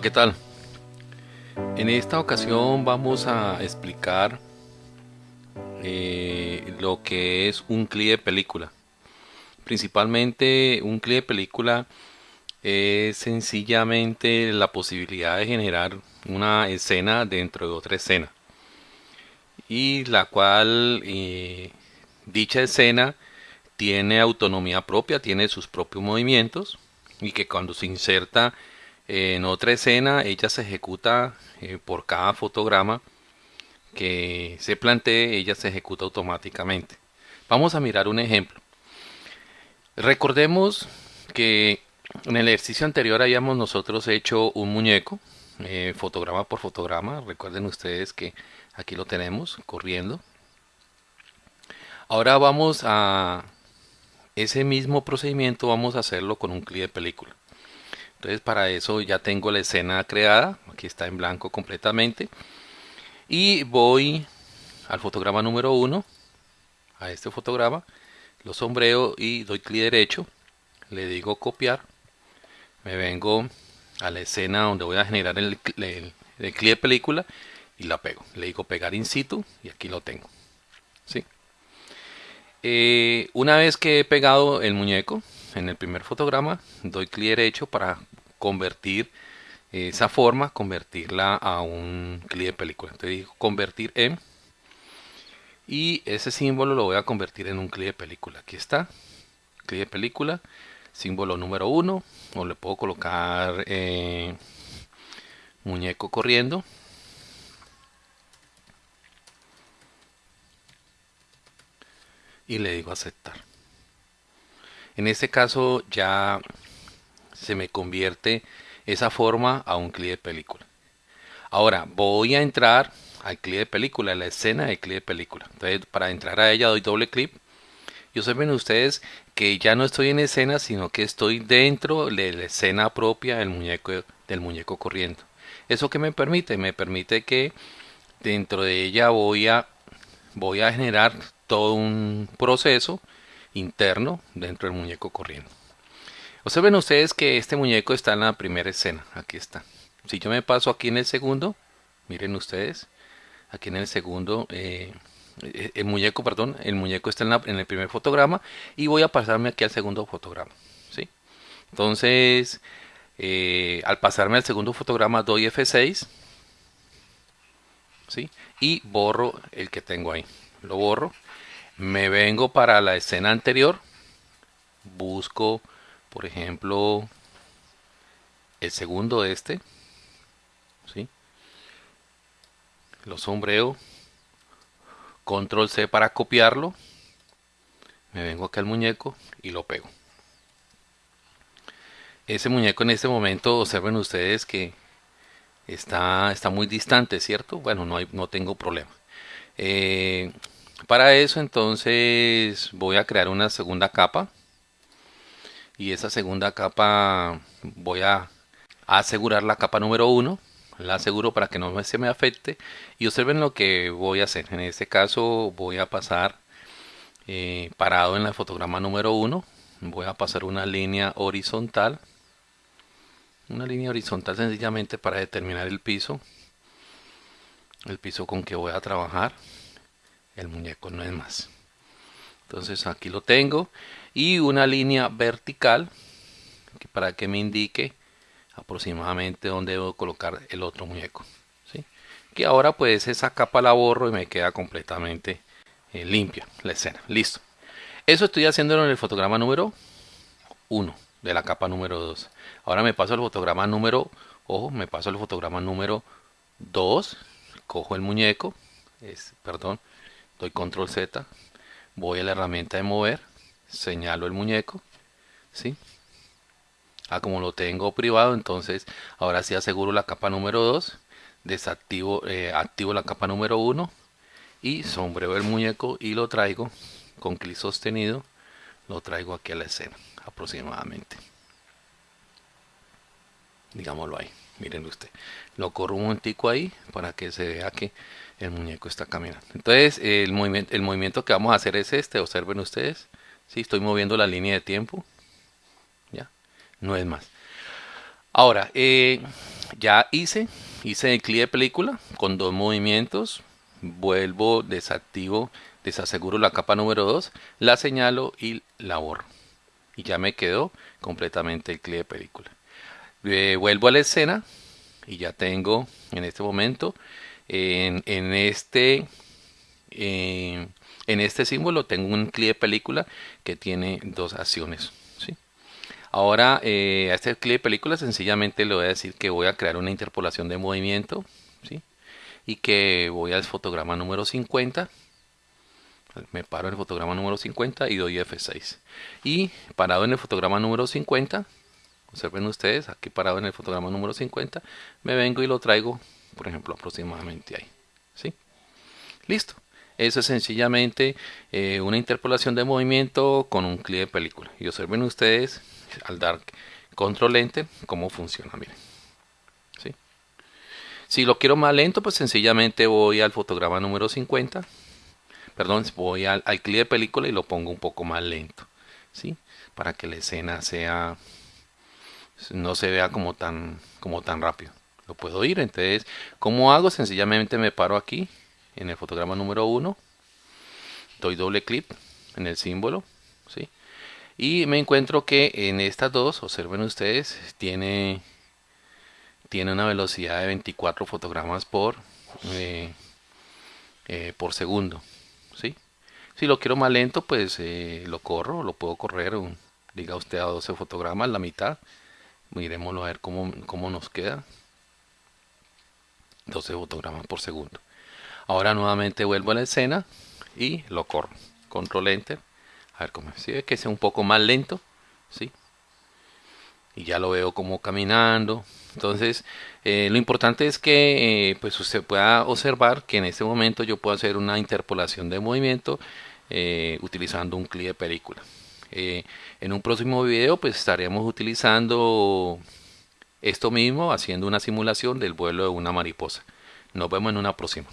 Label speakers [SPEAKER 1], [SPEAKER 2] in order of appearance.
[SPEAKER 1] ¿qué tal? En esta ocasión vamos a explicar eh, lo que es un clip de película. Principalmente un clip de película es sencillamente la posibilidad de generar una escena dentro de otra escena y la cual eh, dicha escena tiene autonomía propia, tiene sus propios movimientos y que cuando se inserta en otra escena ella se ejecuta eh, por cada fotograma que se plantee, ella se ejecuta automáticamente. Vamos a mirar un ejemplo. Recordemos que en el ejercicio anterior habíamos nosotros hecho un muñeco, eh, fotograma por fotograma. Recuerden ustedes que aquí lo tenemos corriendo. Ahora vamos a ese mismo procedimiento, vamos a hacerlo con un clip de película. Entonces para eso ya tengo la escena creada, aquí está en blanco completamente. Y voy al fotograma número 1, a este fotograma, lo sombreo y doy clic derecho, le digo copiar, me vengo a la escena donde voy a generar el, el, clip de película y la pego. Le digo pegar in situ y aquí lo tengo. ¿sí? Eh, una vez que he pegado el muñeco en el primer fotograma, doy clic derecho para convertir esa forma, convertirla a un clip de película. Entonces digo convertir en y ese símbolo lo voy a convertir en un clip de película. Aquí está, clip de película, símbolo número uno, o le puedo colocar eh, muñeco corriendo. Y le digo aceptar. En este caso ya se me convierte esa forma a un clip de película. Ahora voy a entrar al clip de película, a la escena de clip de película. Entonces para entrar a ella doy doble clic. Y observen ustedes que ya no estoy en escena, sino que estoy dentro de la escena propia del muñeco, del muñeco corriendo. ¿Eso que me permite? Me permite que dentro de ella voy a, voy a generar todo un proceso interno dentro del muñeco corriendo. Observen ustedes que este muñeco está en la primera escena. Aquí está. Si yo me paso aquí en el segundo, miren ustedes, aquí en el segundo, eh, eh, el muñeco, perdón, el muñeco está en, el primer fotograma y voy a pasarme aquí al segundo fotograma. ¿sí? Entonces, eh, al pasarme al segundo fotograma doy F6 ¿sí? y borro el que tengo ahí. Lo borro. Me vengo para la escena anterior, busco por ejemplo, el segundo este, ¿sí? lo sombreo, control C para copiarlo, me vengo acá al muñeco y lo pego. Ese muñeco en este momento, observen ustedes que está, está muy distante, ¿cierto? Bueno, no, hay, no tengo problema. Eh, para eso entonces voy a crear una segunda capa. Y esa segunda capa voy a, asegurar la capa número 1 la aseguro para que no se me afecte. Y observen lo que voy a hacer. En este caso voy a pasar eh, parado en el fotograma número 1 voy a pasar una línea horizontal. Una línea horizontal sencillamente para determinar el piso. El piso con que voy a trabajar el muñeco no es más. Entonces aquí lo tengo. Y una línea vertical para que me indique aproximadamente dónde debo colocar el otro muñeco ¿sí? que ahora pues esa capa la borro y me queda completamente eh, limpia la escena. Listo. Eso estoy haciéndolo en el fotograma número 1 de la capa número 2 ahora me paso al fotograma número ojo me paso al fotograma número 2 cojo el muñeco es, perdón doy control z voy a la herramienta de mover, señalo el muñeco, ¿sí? Ah, como lo tengo privado, entonces ahora sí aseguro la capa número 2, desactivo, eh, activo la capa número 1 y sombreo el muñeco y lo traigo con clic sostenido, lo traigo aquí a la escena aproximadamente. Digámoslo ahí, miren usted. Lo corro un momentico ahí para que se vea que el muñeco está caminando. Entonces, el movimiento, el movimiento que vamos a hacer es este, observen ustedes. si estoy moviendo la línea de tiempo. Ya, no es más. Ahora, eh, ya hice, hice el clip de película con dos movimientos. Vuelvo, desactivo, desaseguro la capa número 2, la señalo y la borro. Y ya me quedó completamente el clip de película. Eh, vuelvo a la escena y ya tengo en este momento en, este en este símbolo tengo un clip de película que tiene dos acciones Ahora, eh, a este clip de película sencillamente le voy a decir que voy a crear una interpolación de movimiento. Y que voy al fotograma número 50. Me paro en el fotograma número 50 y doy F6. Y parado en el fotograma número 50, observen ustedes, aquí parado en el fotograma número 50, me vengo y lo traigo, por ejemplo, aproximadamente ahí. ¿Sí? Listo. Eso es sencillamente eh, una interpolación de movimiento con un clip de película. Y observen ustedes al dar control enter cómo funciona miren ¿Sí? si lo quiero más lento pues sencillamente voy al fotograma número 50 perdón voy al, al de película y lo pongo un poco más lento ¿sí? para que la escena sea no se vea como tan como tan rápido lo puedo ir entonces como hago sencillamente me paro aquí en el fotograma número 1 doy doble clic en el símbolo ¿sí? y me encuentro que en estas dos observen ustedes tiene tiene una velocidad de 24 fotogramas por eh, eh, por segundo ¿sí? si lo quiero más lento pues eh, lo corro lo puedo correr diga usted a 12 fotogramas la mitad miremoslo a ver cómo, cómo nos queda 12 fotogramas por segundo ahora nuevamente vuelvo a la escena y lo corro control enter a ver cómo si ve que sea un poco más lento, ¿sí? Y ya lo veo como caminando. Entonces, eh, lo importante es que eh, pues usted pueda observar que en este momento yo puedo hacer una interpolación de movimiento eh, utilizando un clip de película. En un próximo video pues estaremos utilizando esto mismo, haciendo una simulación del vuelo de una mariposa. Nos vemos en una próxima.